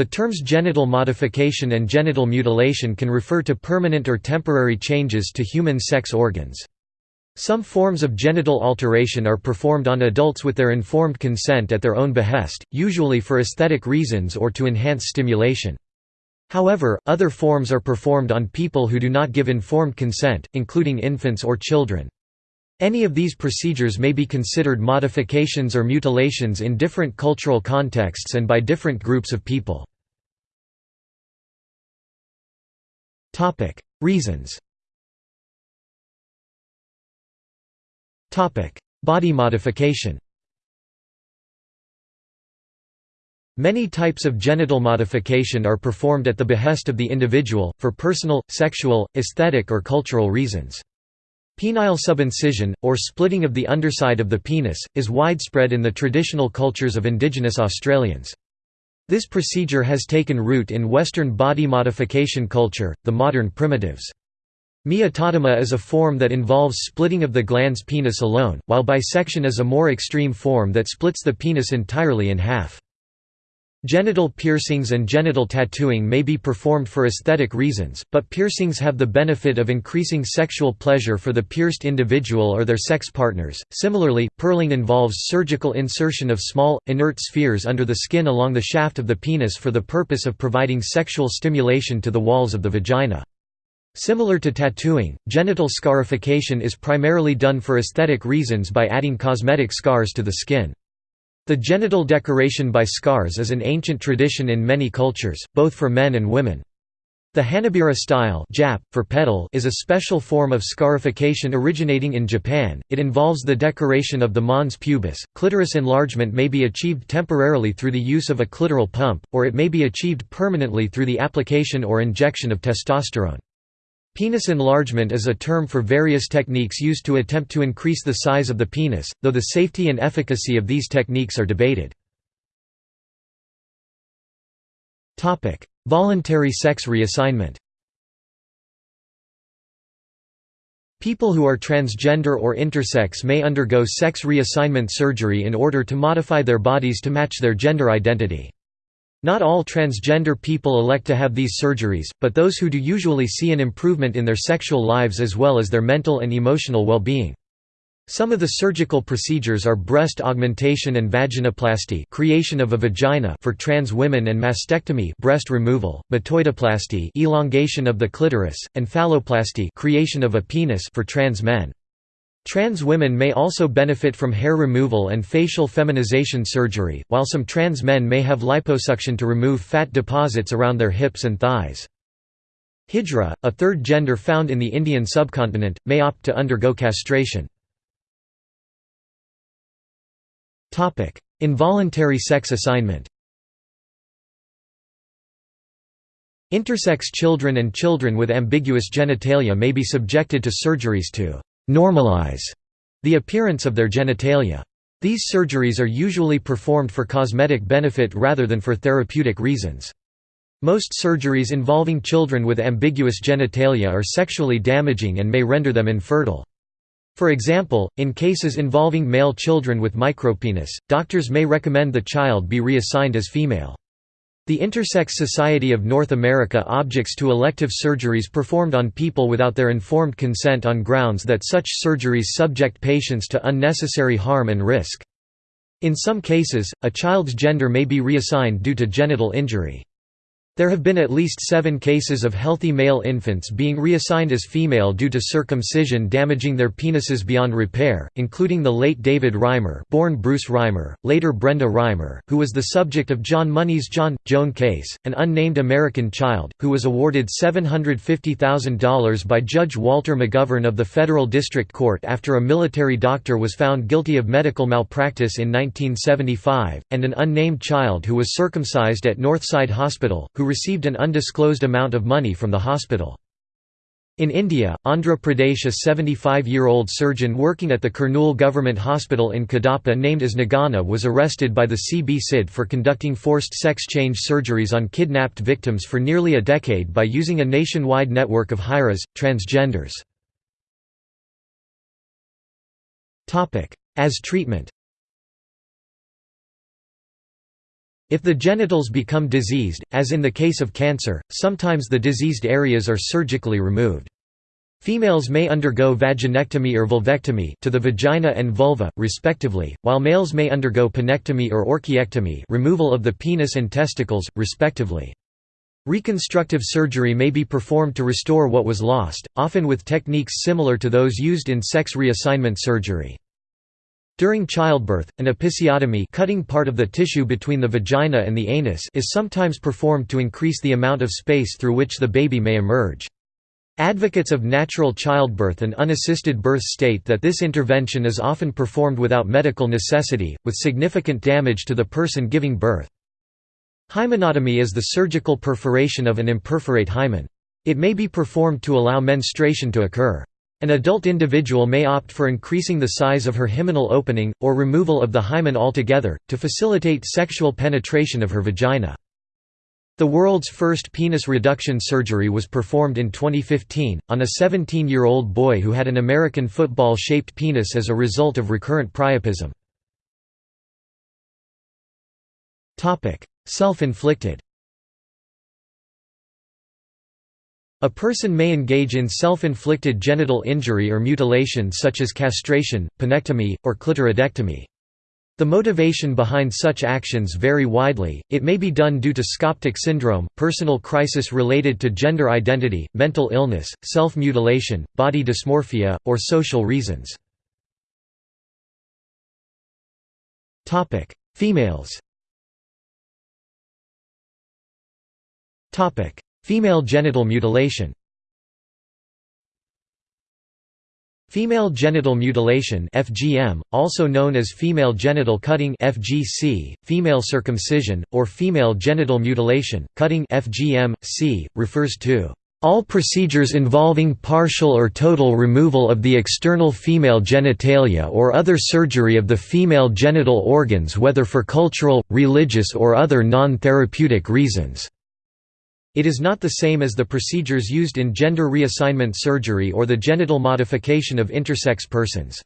The terms genital modification and genital mutilation can refer to permanent or temporary changes to human sex organs. Some forms of genital alteration are performed on adults with their informed consent at their own behest, usually for aesthetic reasons or to enhance stimulation. However, other forms are performed on people who do not give informed consent, including infants or children. Any of these procedures may be considered modifications or mutilations in different cultural contexts and by different groups of people. Topic: Reasons. Topic: Body modification. Many types of genital modification are performed at the behest of the individual, for personal, sexual, aesthetic or cultural reasons. Penile subincision, or splitting of the underside of the penis, is widespread in the traditional cultures of indigenous Australians. This procedure has taken root in Western body modification culture, the modern primitives. Meatotomy is a form that involves splitting of the glans penis alone, while bisection is a more extreme form that splits the penis entirely in half. Genital piercings and genital tattooing may be performed for aesthetic reasons, but piercings have the benefit of increasing sexual pleasure for the pierced individual or their sex partners. Similarly, pearling involves surgical insertion of small, inert spheres under the skin along the shaft of the penis for the purpose of providing sexual stimulation to the walls of the vagina. Similar to tattooing, genital scarification is primarily done for aesthetic reasons by adding cosmetic scars to the skin. The genital decoration by scars is an ancient tradition in many cultures, both for men and women. The Hanabira style Jap, for pedal is a special form of scarification originating in Japan. It involves the decoration of the mons pubis. Clitoris enlargement may be achieved temporarily through the use of a clitoral pump, or it may be achieved permanently through the application or injection of testosterone. Penis enlargement is a term for various techniques used to attempt to increase the size of the penis, though the safety and efficacy of these techniques are debated. Voluntary sex reassignment People who are transgender or intersex may undergo sex reassignment surgery in order to modify their bodies to match their gender identity. Not all transgender people elect to have these surgeries, but those who do usually see an improvement in their sexual lives as well as their mental and emotional well-being. Some of the surgical procedures are breast augmentation and vaginoplasty creation of a vagina for trans women and mastectomy breast removal, metoidoplasty elongation of the clitoris, and phalloplasty creation of a penis for trans men. Trans women may also benefit from hair removal and facial feminization surgery, while some trans men may have liposuction to remove fat deposits around their hips and thighs. Hijra, a third gender found in the Indian subcontinent, may opt to undergo castration. Involuntary sex assignment Intersex children and children with ambiguous genitalia may be subjected to surgeries to normalize the appearance of their genitalia. These surgeries are usually performed for cosmetic benefit rather than for therapeutic reasons. Most surgeries involving children with ambiguous genitalia are sexually damaging and may render them infertile. For example, in cases involving male children with micropenis, doctors may recommend the child be reassigned as female. The Intersex Society of North America objects to elective surgeries performed on people without their informed consent on grounds that such surgeries subject patients to unnecessary harm and risk. In some cases, a child's gender may be reassigned due to genital injury. There have been at least seven cases of healthy male infants being reassigned as female due to circumcision damaging their penises beyond repair, including the late David Reimer born Bruce Reimer, later Brenda Reimer, who was the subject of John Money's John, Joan case, an unnamed American child, who was awarded $750,000 by Judge Walter McGovern of the Federal District Court after a military doctor was found guilty of medical malpractice in 1975, and an unnamed child who was circumcised at Northside Hospital, who received an undisclosed amount of money from the hospital. In India, Andhra Pradesh a 75-year-old surgeon working at the Kurnool Government Hospital in Kadapa named as Nagana was arrested by the CB-CID for conducting forced sex change surgeries on kidnapped victims for nearly a decade by using a nationwide network of Hijras, transgenders. As treatment If the genitals become diseased, as in the case of cancer, sometimes the diseased areas are surgically removed. Females may undergo vaginectomy or vulvectomy to the vagina and vulva, respectively, while males may undergo penectomy or orchiectomy removal of the penis and testicles, respectively. Reconstructive surgery may be performed to restore what was lost, often with techniques similar to those used in sex reassignment surgery. During childbirth, an episiotomy cutting part of the tissue between the vagina and the anus is sometimes performed to increase the amount of space through which the baby may emerge. Advocates of natural childbirth and unassisted birth state that this intervention is often performed without medical necessity, with significant damage to the person giving birth. Hymenotomy is the surgical perforation of an imperforate hymen. It may be performed to allow menstruation to occur. An adult individual may opt for increasing the size of her hymenal opening, or removal of the hymen altogether, to facilitate sexual penetration of her vagina. The world's first penis reduction surgery was performed in 2015, on a 17-year-old boy who had an American football-shaped penis as a result of recurrent priapism. Self-inflicted A person may engage in self-inflicted genital injury or mutilation such as castration, penectomy, or clitoridectomy. The motivation behind such actions vary widely, it may be done due to Skoptic syndrome, personal crisis related to gender identity, mental illness, self-mutilation, body dysmorphia, or social reasons. Females Female genital mutilation Female genital mutilation (FGM), also known as female genital cutting (FGC), female circumcision, or female genital mutilation, cutting (FGM-C), refers to all procedures involving partial or total removal of the external female genitalia or other surgery of the female genital organs whether for cultural, religious or other non-therapeutic reasons. It is not the same as the procedures used in gender reassignment surgery or the genital modification of intersex persons.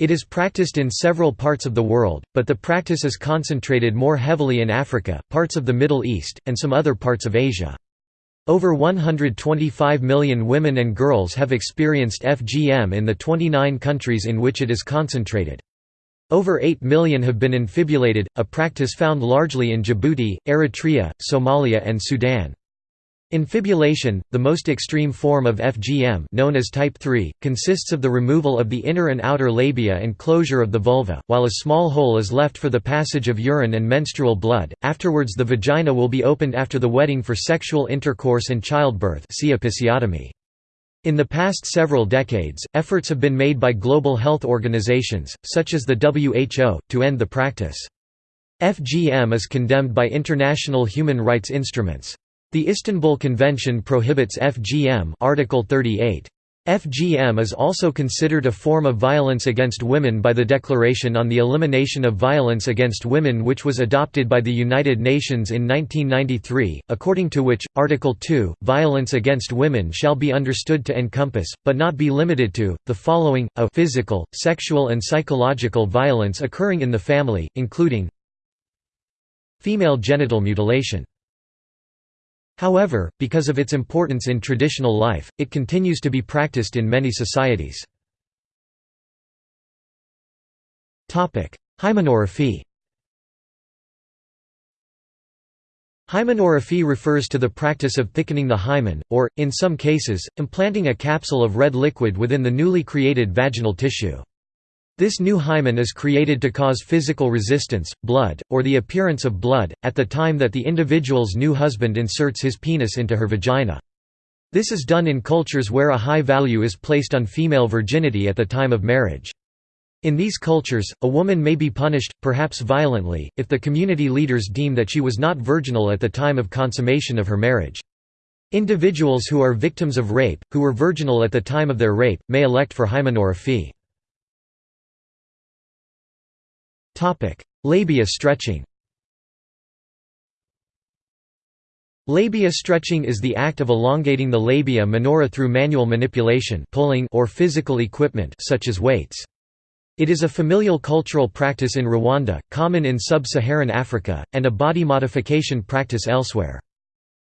It is practiced in several parts of the world, but the practice is concentrated more heavily in Africa, parts of the Middle East, and some other parts of Asia. Over 125 million women and girls have experienced FGM in the 29 countries in which it is concentrated. Over 8 million have been infibulated, a practice found largely in Djibouti, Eritrea, Somalia and Sudan. Infibulation, the most extreme form of FGM known as type 3, consists of the removal of the inner and outer labia and closure of the vulva, while a small hole is left for the passage of urine and menstrual blood. Afterwards the vagina will be opened after the wedding for sexual intercourse and childbirth see episiotomy. In the past several decades, efforts have been made by global health organizations, such as the WHO, to end the practice. FGM is condemned by international human rights instruments. The Istanbul Convention prohibits FGM Article 38. FGM is also considered a form of violence against women by the Declaration on the Elimination of Violence Against Women which was adopted by the United Nations in 1993, according to which, Article 2, violence against women shall be understood to encompass, but not be limited to, the following, a physical, sexual and psychological violence occurring in the family, including female genital mutilation However, because of its importance in traditional life, it continues to be practiced in many societies. Hymenorrhaphy Hymenorrhaphy refers to the practice of thickening the hymen, or, in some cases, implanting a capsule of red liquid within the newly created vaginal tissue. This new hymen is created to cause physical resistance, blood, or the appearance of blood, at the time that the individual's new husband inserts his penis into her vagina. This is done in cultures where a high value is placed on female virginity at the time of marriage. In these cultures, a woman may be punished, perhaps violently, if the community leaders deem that she was not virginal at the time of consummation of her marriage. Individuals who are victims of rape, who were virginal at the time of their rape, may elect for hymenorrhaphy. Labia stretching Labia stretching is the act of elongating the labia minora through manual manipulation pulling or physical equipment such as weights. It is a familial cultural practice in Rwanda, common in sub-Saharan Africa, and a body modification practice elsewhere.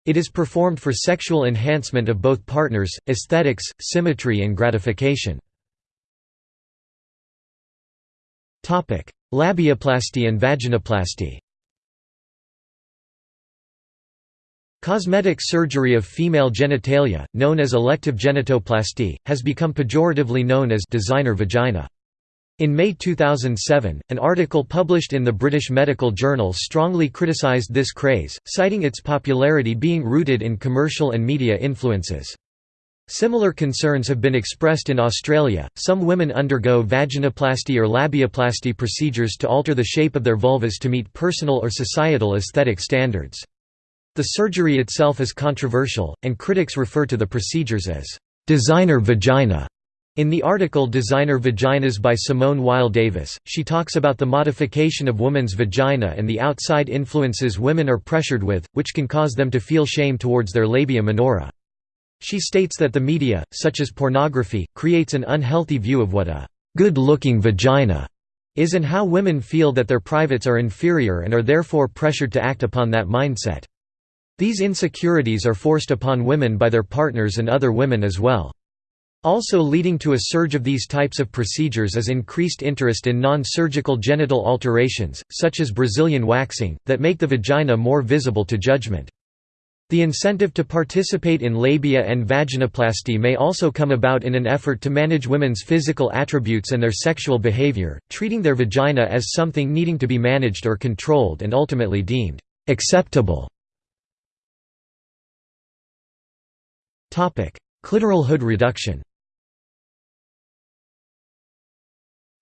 It is performed for sexual enhancement of both partners, aesthetics, symmetry and gratification. Labiaplasty and vaginoplasty Cosmetic surgery of female genitalia, known as elective genitoplasty, has become pejoratively known as designer vagina. In May 2007, an article published in the British Medical Journal strongly criticised this craze, citing its popularity being rooted in commercial and media influences. Similar concerns have been expressed in Australia. Some women undergo vaginoplasty or labiaplasty procedures to alter the shape of their vulvas to meet personal or societal aesthetic standards. The surgery itself is controversial, and critics refer to the procedures as designer vagina. In the article Designer Vaginas by Simone Weil Davis, she talks about the modification of women's vagina and the outside influences women are pressured with, which can cause them to feel shame towards their labia minora. She states that the media, such as pornography, creates an unhealthy view of what a good-looking vagina is and how women feel that their privates are inferior and are therefore pressured to act upon that mindset. These insecurities are forced upon women by their partners and other women as well. Also leading to a surge of these types of procedures is increased interest in non-surgical genital alterations, such as Brazilian waxing, that make the vagina more visible to judgment. The incentive to participate in labia and vaginoplasty may also come about in an effort to manage women's physical attributes and their sexual behavior, treating their vagina as something needing to be managed or controlled and ultimately deemed acceptable. Clitoral hood reduction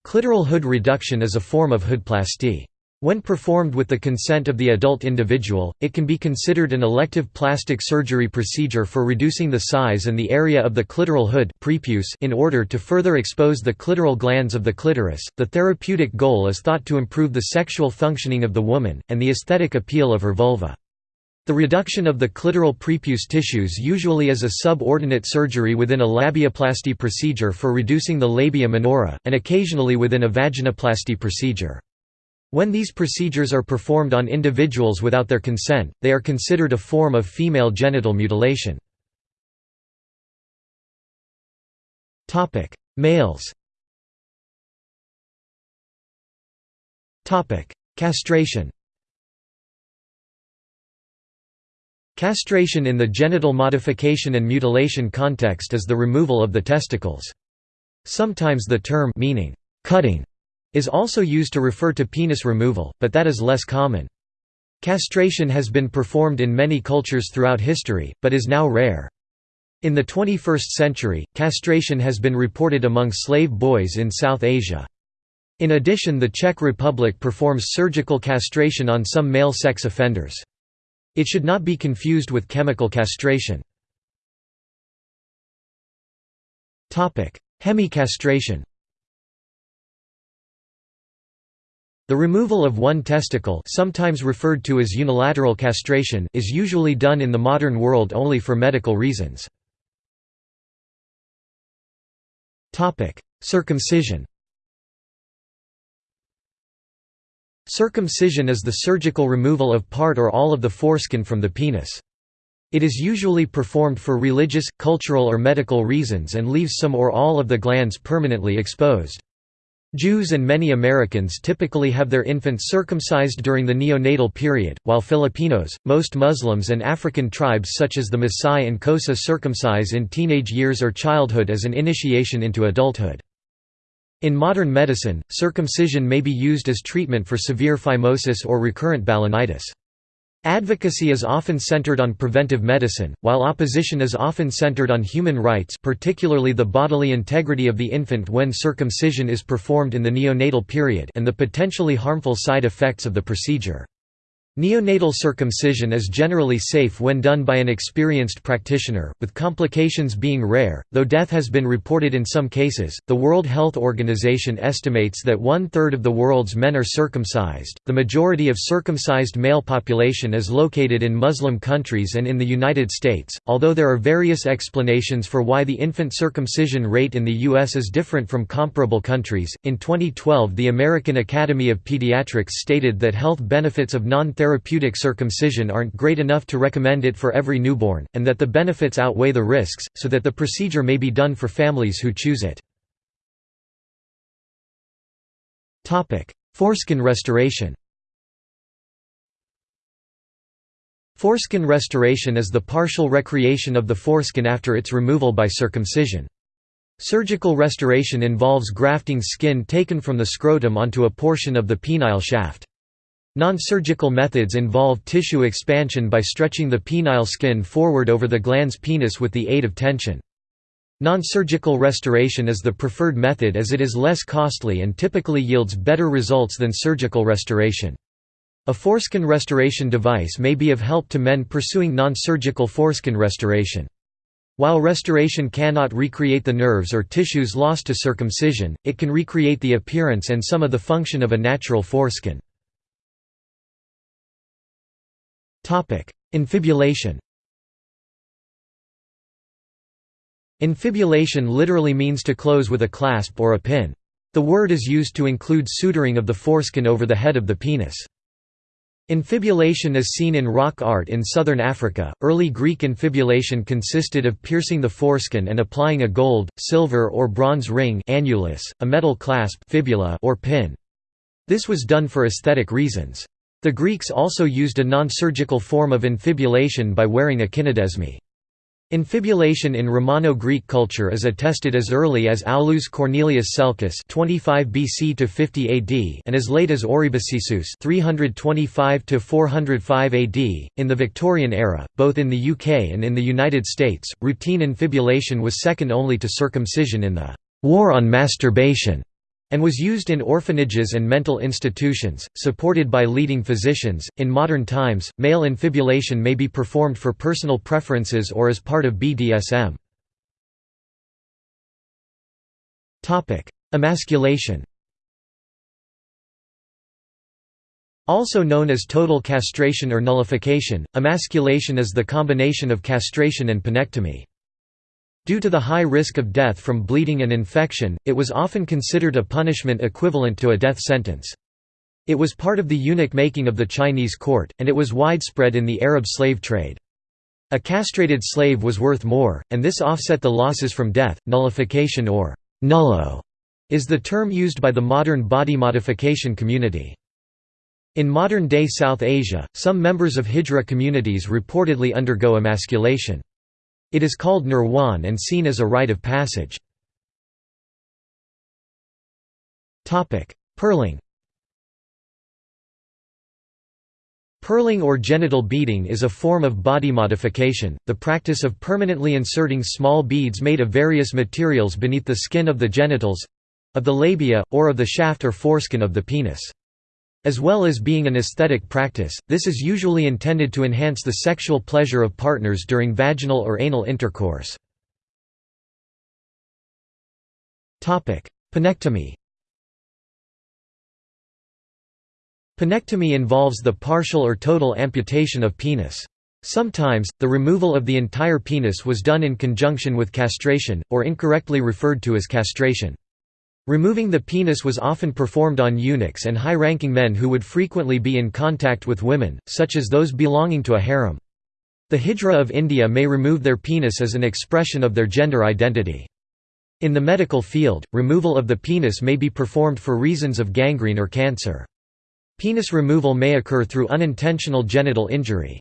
Clitoral hood reduction is a form of hoodplasty. When performed with the consent of the adult individual, it can be considered an elective plastic surgery procedure for reducing the size and the area of the clitoral hood prepuce in order to further expose the clitoral glans of the clitoris. The therapeutic goal is thought to improve the sexual functioning of the woman, and the aesthetic appeal of her vulva. The reduction of the clitoral prepuce tissues usually is a subordinate surgery within a labiaplasty procedure for reducing the labia minora, and occasionally within a vaginoplasty procedure. When these procedures are performed on individuals without their consent, they are considered a form of female genital mutilation. Males Castration Castration in the genital modification and mutilation context is the removal of the testicles. Sometimes the term meaning cutting is also used to refer to penis removal, but that is less common. Castration has been performed in many cultures throughout history, but is now rare. In the 21st century, castration has been reported among slave boys in South Asia. In addition the Czech Republic performs surgical castration on some male sex offenders. It should not be confused with chemical castration. Hemicastration The removal of one testicle sometimes referred to as unilateral castration is usually done in the modern world only for medical reasons. Circumcision Circumcision is the surgical removal of part or all of the foreskin from the penis. It is usually performed for religious, cultural or medical reasons and leaves some or all of the glans permanently exposed. Jews and many Americans typically have their infants circumcised during the neonatal period, while Filipinos, most Muslims and African tribes such as the Maasai and Xhosa circumcise in teenage years or childhood as an initiation into adulthood. In modern medicine, circumcision may be used as treatment for severe phimosis or recurrent balanitis. Advocacy is often centered on preventive medicine, while opposition is often centered on human rights particularly the bodily integrity of the infant when circumcision is performed in the neonatal period and the potentially harmful side effects of the procedure. Neonatal circumcision is generally safe when done by an experienced practitioner, with complications being rare, though death has been reported in some cases. The World Health Organization estimates that one third of the world's men are circumcised. The majority of circumcised male population is located in Muslim countries and in the United States, although there are various explanations for why the infant circumcision rate in the U.S. is different from comparable countries. In 2012, the American Academy of Pediatrics stated that health benefits of non therapeutic circumcision aren't great enough to recommend it for every newborn, and that the benefits outweigh the risks, so that the procedure may be done for families who choose it. Foreskin restoration Foreskin restoration is the partial recreation of the foreskin after its removal by circumcision. Surgical restoration involves grafting skin taken from the scrotum onto a portion of the penile shaft. Non-surgical methods involve tissue expansion by stretching the penile skin forward over the glans penis with the aid of tension. Non-surgical restoration is the preferred method as it is less costly and typically yields better results than surgical restoration. A foreskin restoration device may be of help to men pursuing non-surgical foreskin restoration. While restoration cannot recreate the nerves or tissues lost to circumcision, it can recreate the appearance and some of the function of a natural foreskin. Infibulation Infibulation literally means to close with a clasp or a pin. The word is used to include suturing of the foreskin over the head of the penis. Infibulation is seen in rock art in southern Africa. Early Greek infibulation consisted of piercing the foreskin and applying a gold, silver, or bronze ring annulus, a metal clasp fibula or pin. This was done for aesthetic reasons. The Greeks also used a non-surgical form of infibulation by wearing a kynodesme. Infibulation in Romano-Greek culture is attested as early as Aulus Cornelius Celsus 25 BC to 50 AD and as late as Oribasius 325 to 405 AD. In the Victorian era, both in the UK and in the United States, routine infibulation was second only to circumcision in the War on Masturbation and was used in orphanages and mental institutions, supported by leading physicians. In modern times, male infibulation may be performed for personal preferences or as part of BDSM. Topic: Emasculation. Also known as total castration or nullification, emasculation is the combination of castration and penectomy. Due to the high risk of death from bleeding and infection, it was often considered a punishment equivalent to a death sentence. It was part of the eunuch making of the Chinese court, and it was widespread in the Arab slave trade. A castrated slave was worth more, and this offset the losses from death. Nullification or nullo is the term used by the modern body modification community. In modern-day South Asia, some members of Hijra communities reportedly undergo emasculation. It is called nirwan and seen as a rite of passage. Purling Pearling or genital beading is a form of body modification, the practice of permanently inserting small beads made of various materials beneath the skin of the genitals—of the labia, or of the shaft or foreskin of the penis. As well as being an aesthetic practice, this is usually intended to enhance the sexual pleasure of partners during vaginal or anal intercourse. Penectomy Penectomy involves the partial or total amputation of penis. Sometimes, the removal of the entire penis was done in conjunction with castration, or incorrectly referred to as castration. Removing the penis was often performed on eunuchs and high-ranking men who would frequently be in contact with women, such as those belonging to a harem. The Hijra of India may remove their penis as an expression of their gender identity. In the medical field, removal of the penis may be performed for reasons of gangrene or cancer. Penis removal may occur through unintentional genital injury.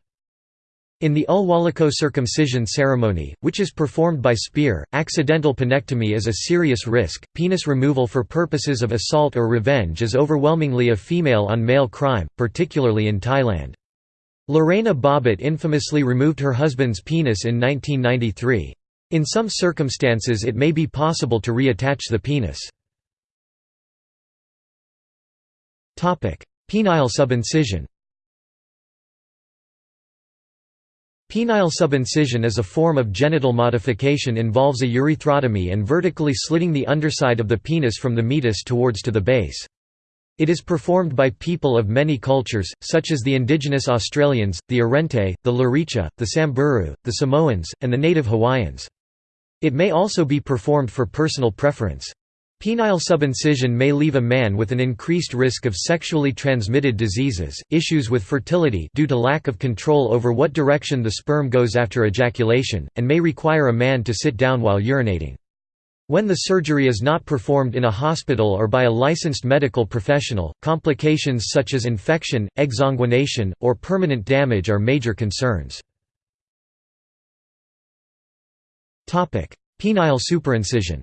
In the Ulwaluko circumcision ceremony, which is performed by spear, accidental penectomy is a serious risk. Penis removal for purposes of assault or revenge is overwhelmingly a female on male crime, particularly in Thailand. Lorena Bobbitt infamously removed her husband's penis in 1993. In some circumstances it may be possible to reattach the penis. Penile subincision Penile subincision is a form of genital modification involves a urethrotomy and vertically slitting the underside of the penis from the meatus towards to the base. It is performed by people of many cultures, such as the indigenous Australians, the Arrernte, the Luritja, the Samburu, the Samoans, and the native Hawaiians. It may also be performed for personal preference. Penile subincision may leave a man with an increased risk of sexually transmitted diseases, issues with fertility due to lack of control over what direction the sperm goes after ejaculation, and may require a man to sit down while urinating. When the surgery is not performed in a hospital or by a licensed medical professional, complications such as infection, exsanguination, or permanent damage are major concerns. Penile superincision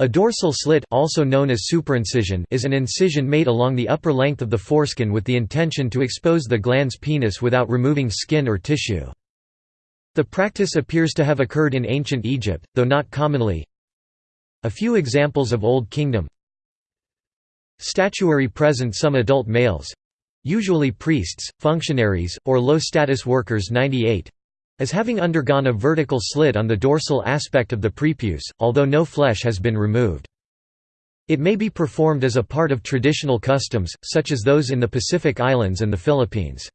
A dorsal slit also known as superincision is an incision made along the upper length of the foreskin with the intention to expose the glans penis without removing skin or tissue. The practice appears to have occurred in ancient Egypt, though not commonly. A few examples of Old Kingdom Statuary present some adult males—usually priests, functionaries, or low-status workers 98 as having undergone a vertical slit on the dorsal aspect of the prepuce, although no flesh has been removed. It may be performed as a part of traditional customs, such as those in the Pacific Islands and the Philippines.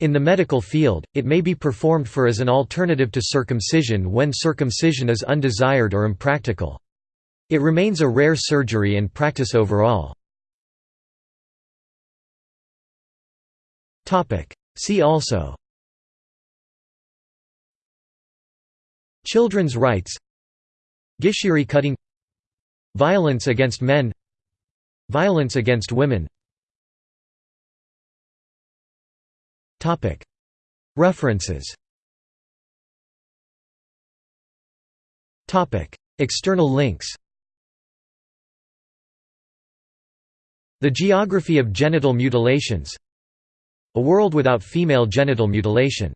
In the medical field, it may be performed for as an alternative to circumcision when circumcision is undesired or impractical. It remains a rare surgery and practice overall. See also Children's rights. Gishiri cutting. Violence against men. Violence against women. References. External links. The Geography of Genital Mutilations. A World Without Female Genital Mutilation